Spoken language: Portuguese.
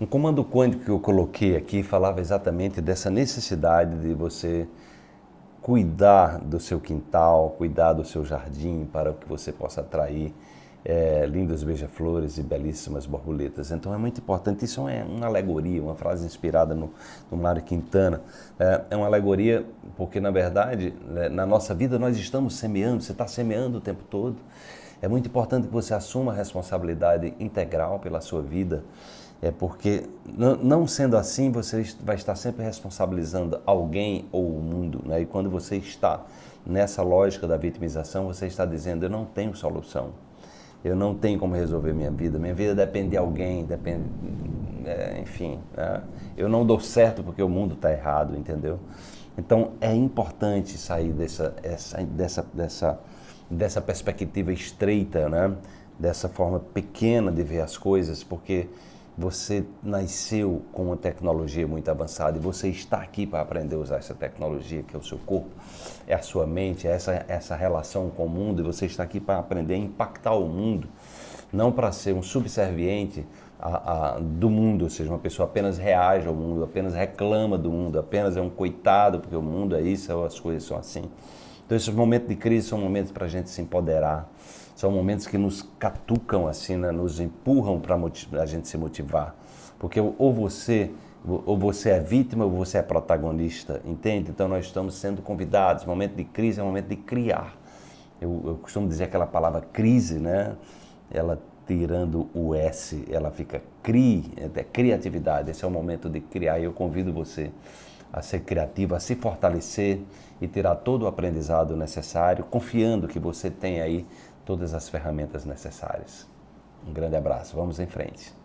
Um comando quântico que eu coloquei aqui falava exatamente dessa necessidade de você cuidar do seu quintal, cuidar do seu jardim para que você possa atrair é, lindas beija-flores e belíssimas borboletas. Então é muito importante. Isso é uma alegoria, uma frase inspirada no, no Mário Quintana. É, é, uma alegoria porque, na verdade, né, na nossa vida nós estamos semeando, você está semeando o tempo todo. É muito importante que você assuma a responsabilidade integral pela sua vida é porque, não sendo assim, você vai estar sempre responsabilizando alguém ou o mundo. Né? E quando você está nessa lógica da vitimização, você está dizendo: eu não tenho solução, eu não tenho como resolver minha vida, minha vida depende de alguém, depende. É, enfim, né? eu não dou certo porque o mundo está errado, entendeu? Então é importante sair dessa, essa, dessa, dessa, dessa perspectiva estreita, né? dessa forma pequena de ver as coisas, porque você nasceu com uma tecnologia muito avançada e você está aqui para aprender a usar essa tecnologia, que é o seu corpo, é a sua mente, é essa, essa relação com o mundo, e você está aqui para aprender a impactar o mundo, não para ser um subserviente a, a, do mundo, ou seja, uma pessoa apenas reage ao mundo, apenas reclama do mundo, apenas é um coitado, porque o mundo é isso, as coisas são assim. Então, esses momentos de crise são momentos para a gente se empoderar, são momentos que nos catucam assim, né? nos empurram para a gente se motivar. Porque ou você ou você é vítima ou você é protagonista, entende? Então nós estamos sendo convidados. Momento de crise é momento de criar. Eu, eu costumo dizer aquela palavra crise, né? Ela tirando o S, ela fica cri, é criatividade. Esse é o momento de criar. Eu convido você a ser criativo, a se fortalecer e tirar todo o aprendizado necessário, confiando que você tem aí todas as ferramentas necessárias. Um grande abraço, vamos em frente.